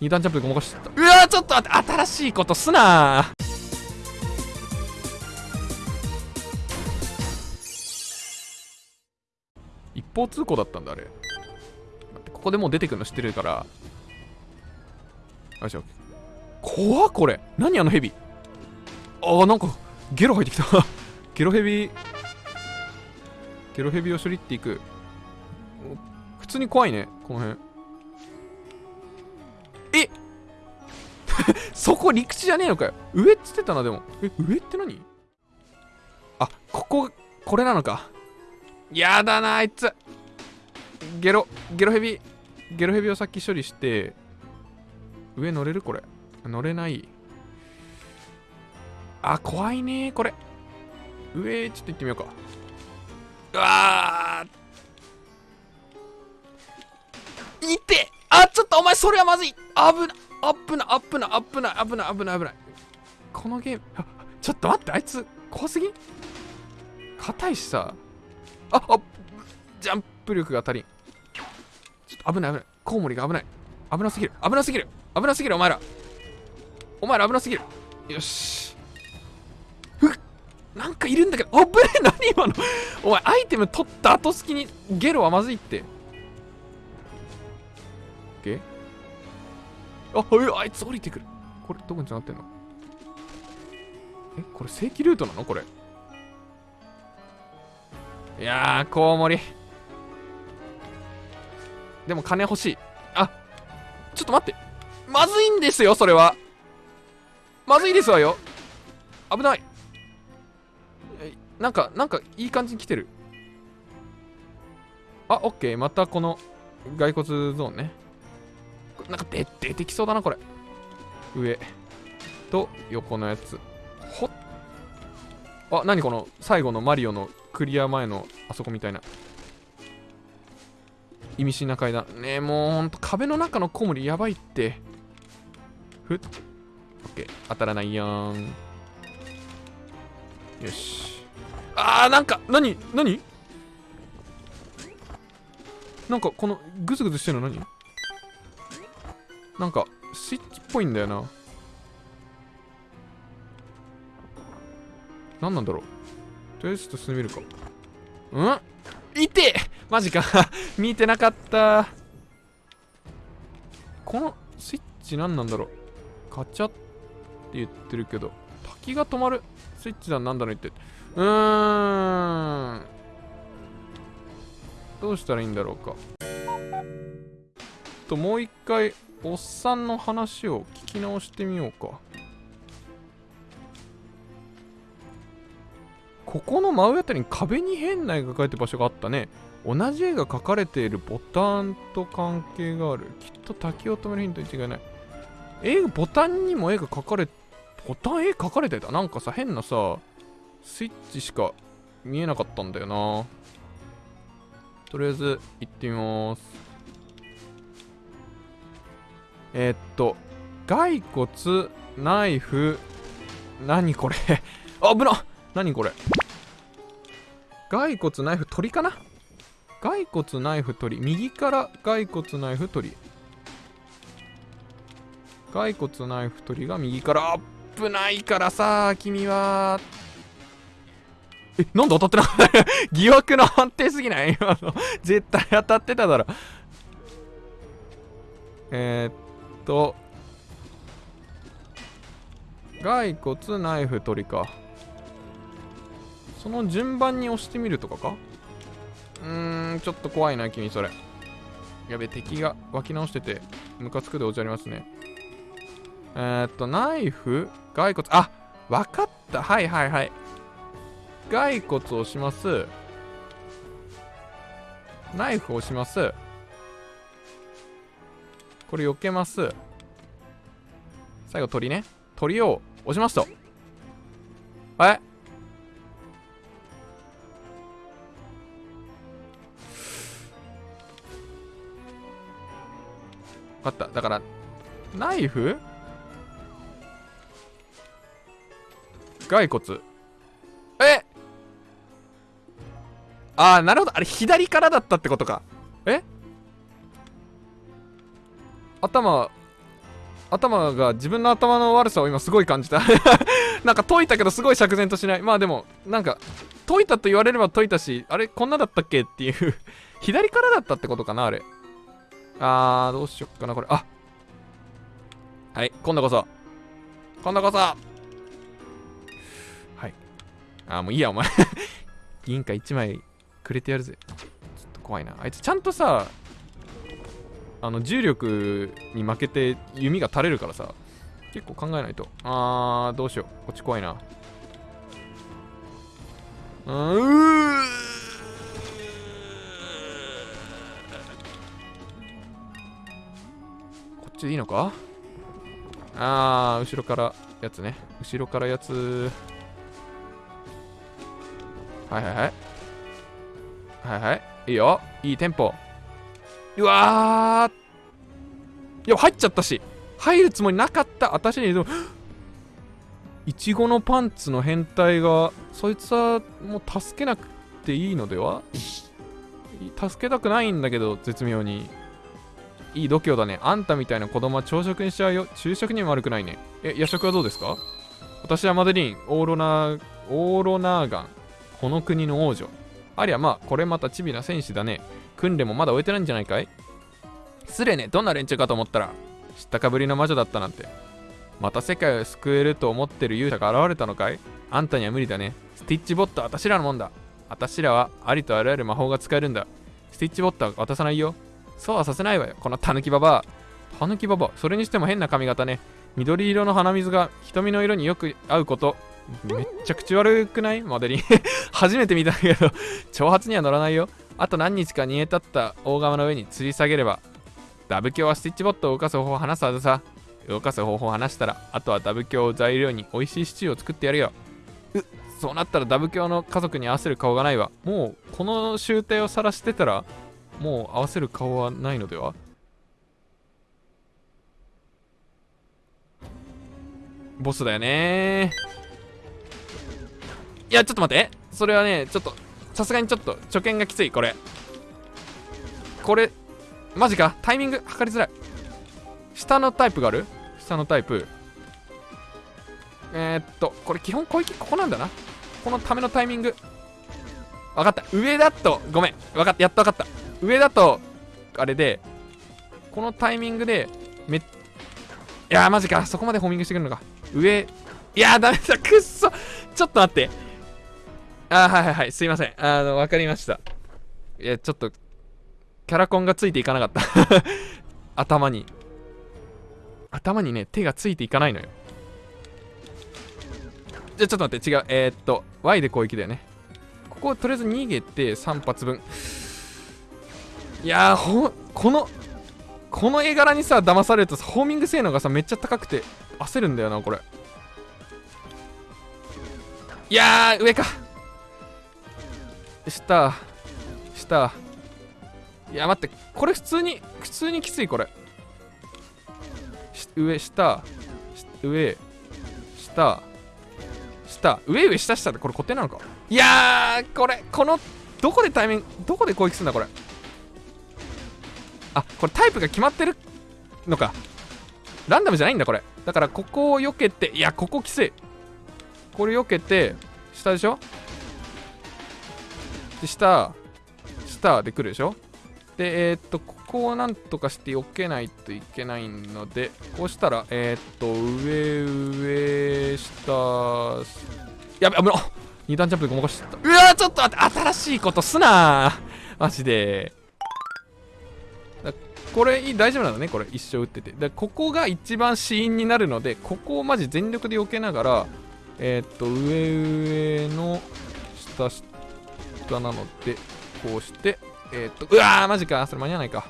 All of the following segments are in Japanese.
二段ジャンプでごまかしてた。うわちょっと待って新しいことすな一方通行だったんだあれ。ここでもう出てくるの知ってるから。よし怖っこれ。何あのヘビあーなんかゲロ入ってきた。ゲロヘビゲロヘビを処理っていく。普通に怖いねこの辺 そこ陸地じゃねえのかよ。上っつってたなでも。え上って何？あこここれなのか。やだなあいつ。ゲロゲロヘビ。ゲロヘビをさっき処理して上乗れる？これ。乗れない。あ怖いねこれ。上ちょっと行ってみようか。うわー。いてあちょっとお前それはまずい。危な。アップなアップなアップな危ない危ない危ない。このゲームちょっと待ってあいつ怖すぎ？硬いしさ。ああジャンプ力が足りん。ちょっと危ない危ない。コウモリが危ない。危なすぎる。危なすぎる。危なすぎるお前ら。お前ら危なすぎる。よし。なんかいるんだけど。あぶねえ何今の。お前アイテム取った後隙にゲロはまずいって。ゲあうあいつ降りてくる。これどこに繋がってんの？えこれ正規ルートなの？これ。いやーコウモリ。でも金欲しい。あちょっと待って。まずいんですよそれは。まずいですわよ。危ない。なんかなんかいい感じに来てる。あオッケー。またこの骸骨ゾーンね。なんか出出てきそうだなこれ。上と横のやつ。ほっ。あ何この最後のマリオのクリア前のあそこみたいな。意味深な階段。ねえもうほんと壁の中のコウモリやばいって。ふっ。オッケー。当たらないやん。よし。あーなんか何？何？なんかこのグズグズしてるの何？なんかスイッチっぽいんだよな。何なんだろう。とりあえずちょっと進んでみるか。うん？いてマジか。見てなかった。このスイッチ何なんだろう。カチャって言ってるけど。滝が止まる。スイッチだなんだろうって。うーん。どうしたらいいんだろうか。ともう一回おっさんの話を聞き直してみようか。ここの真上あたりに壁に変な絵が描いてる場所があったね。同じ絵が描かれているボタンと関係がある。きっと滝を止めるヒントに違いない。絵ボタンにも絵が描かれボタン絵描かれてた？なんかさ変なさスイッチしか見えなかったんだよな。とりあえず行ってみます。えー、っと骸骨ナイフ何これ？あ危な！何これ？骸骨ナイフ鳥かな？骸骨ナイフ鳥。右から骸骨ナイフ鳥。骸骨ナイフ鳥が右から。危ないからさ君は。えなんで当たってなかった？疑惑の判定すぎない？今の。絶対当たってただろ。えー、っと骸骨ナイフ鳥か。その順番に押してみるとかか？うーんちょっと怖いな君それ。やべ敵が湧き直しててムカつくでおじゃりますね。えー、っとナイフ骸骨あわかった。はいはいはい。骸骨を押します。ナイフを押します。これ避けます。最後鳥ね。鳥を押しますと。え？分かった。だからナイフ？骸骨。え？ああなるほど。あれ左からだったってことか。え？頭頭が自分の頭の悪さを今すごい感じた。なんか解いたけどすごい釈然としない。まあでもなんか解いたと言われれば解いたしあれこんなだったっけっていう。左からだったってことかなあれ。あーどうしよっかなこれ。あはい今度こそ。今度こそ。はい。あーもういいやお前。銀貨1枚くれてやるぜ。ちょっと怖いな。あいつちゃんとさあの重力に負けて弓が垂れるからさ結構考えないと。あーどうしよう。こっち怖いな。うー。こっちでいいのか？あー後ろからやつね。後ろからやつ。はいはいはい。はいはい。いいよ。いいテンポ。うわー。いや入っちゃったし。入るつもりなかった。私にでもいちごのパンツの変態がそいつはもう助けなくていいのでは？助けたくないんだけど絶妙に。いい度胸だね。あんたみたいな子供は朝食にしちゃうよ。昼食にも悪くないね。え夜食はどうですか？私はマデリンオーロナーオーロナーガン。この国の王女。ありゃまあこれまたチビな戦士だね。訓練もまだ終えてないんじゃないかい？失礼ね。どんな連中かと思ったら知ったかぶりの魔女だったなんて。また世界を救えると思ってる勇者が現れたのかい？あんたには無理だね。スティッチボットは私らのもんだ。私らはありとあらゆる魔法が使えるんだ。スティッチボットは渡さないよ。そうはさせないわよ。このタヌキババア。タヌキババアそれにしても変な髪型ね。緑色の鼻水が瞳の色によく合うこと。めっちゃ口悪くない？モデリン 初めて見たけど挑発には乗らないよ。あと何日か煮え立った大釜の上に吊り下げればダブ鏡はスティッチボットを動かす方法を話すはずさ。動かす方法を話したらあとはダブ鏡を材料に美味しいシチューを作ってやるよ。うそうなったらダブ鏡の家族に合わせる顔がないわ。もうこの集体を晒してたらもう合わせる顔はないのでは？ボスだよねいやちょっと待って。それはねちょっとさすがにちょっと初見がきついこれ。これマジか？タイミング測りづらい。下のタイプがある？下のタイプ。えー、っとこれ基本攻撃ここなんだな。このためのタイミング。分かった。上だとごめん。分かった。やっと分かった。上だとあれでこのタイミングでめいやーマジか。そこまでホーミングしてくるのか。上いやーダメだ。くっそ。ちょっと待って。あはいはいはい。すいません。あの分かりました。いやちょっとキャラコンがついていかなかった。頭に。頭にね手がついていかないのよ。じゃちょっと待って。違う。えー、っと Y で攻撃だよね。こことりあえず逃げて3発分。いやーほこのこの絵柄にさ騙されるとさホーミング性能がさめっちゃ高くて焦るんだよなこれ。いやー上か。下下いや待ってこれ普通に普通にきついこれ。上下。上。下。下。上上下下ってこれ固定なのか。いやーこれこのどこでタイミングどこで攻撃するんだこれ。あこれタイプが決まってるのか。ランダムじゃないんだこれ。だからここを避けていやここきつい。これ避けて下でしょで下下で来るでしょ？でえー、っとここをなんとかして避けないといけないのでこうしたらえー、っと上上下やべ危な二段ジャンプでごまかしちゃった。うわちょっと待って新しいことすなマジで。これ大丈夫なのね？これ一生打ってて。でここが一番死因になるのでここをマジ全力で避けながらえー、っと上上の下下。なのでこうしてえー、っとうわーマジかそれ間に合わないか。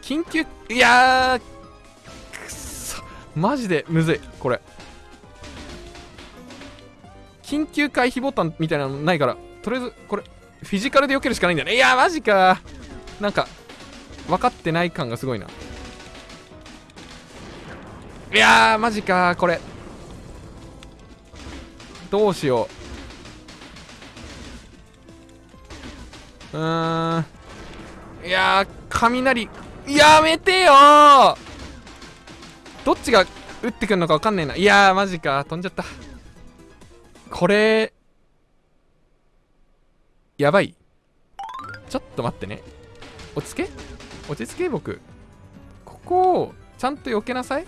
緊急いやーくそ。マジでむずいこれ。緊急回避ボタンみたいなのないからとりあえずこれフィジカルで避けるしかないんだよね。いやーマジか。なんか分かってない感がすごいな。いやーマジかこれ。どうしよう。うーん。いやー雷。やめてよどっちが打ってくんのか分かんねえな。いやーマジか。飛んじゃった。これやばい。ちょっと待ってね。落ち着け。落ち着け僕。ここをちゃんと避けなさい。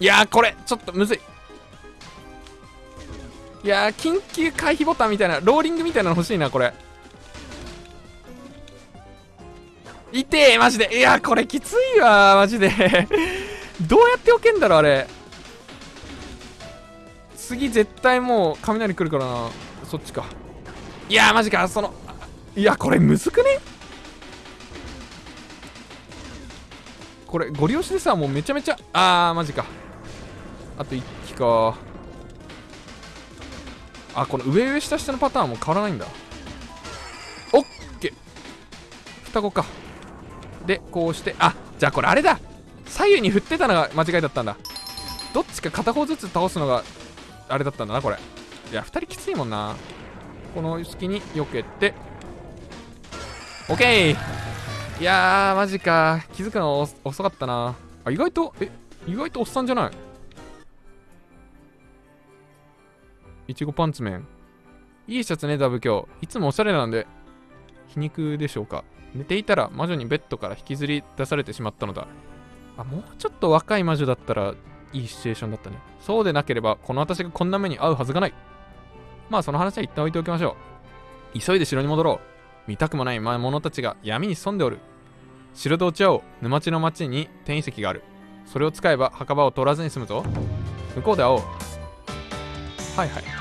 いやーこれちょっとむずい。いやー緊急回避ボタンみたいなローリングみたいなの欲しいなこれ。痛えマジで。いやこれきついわマジで。どうやって避けんだろあれ。次絶対もう雷来るからなそっちか。いやマジかそのいやこれむずくね？これゴリ押しでさもうめちゃめちゃあーマジか。あと1機か。あこの上上下下のパターンも変わらないんだ。オッケー。双子か。でこうしてあじゃあこれあれだ。左右に振ってたのが間違いだったんだ。どっちか片方ずつ倒すのがあれだったんだなこれ。いや2人きついもんな。この隙に避けて。OK いやーマジか。気づくの遅かったな。あ意外とえ意外とおっさんじゃない？いちごパンツ麺。いいシャツねダブ今日。いつもおしゃれなんで。皮肉でしょうか。寝ていたら魔女にベッドから引きずり出されてしまったのだ。あもうちょっと若い魔女だったらいいシチュエーションだったね。そうでなければこの私がこんな目に遭うはずがない。まあその話は一旦置いておきましょう。急いで城に戻ろう。見たくもない魔物たちが闇に潜んでおる。城で落ち合おう沼地の町に転移石がある。それを使えば墓場を取らずに済むぞ。向こうで会おう。はいはい。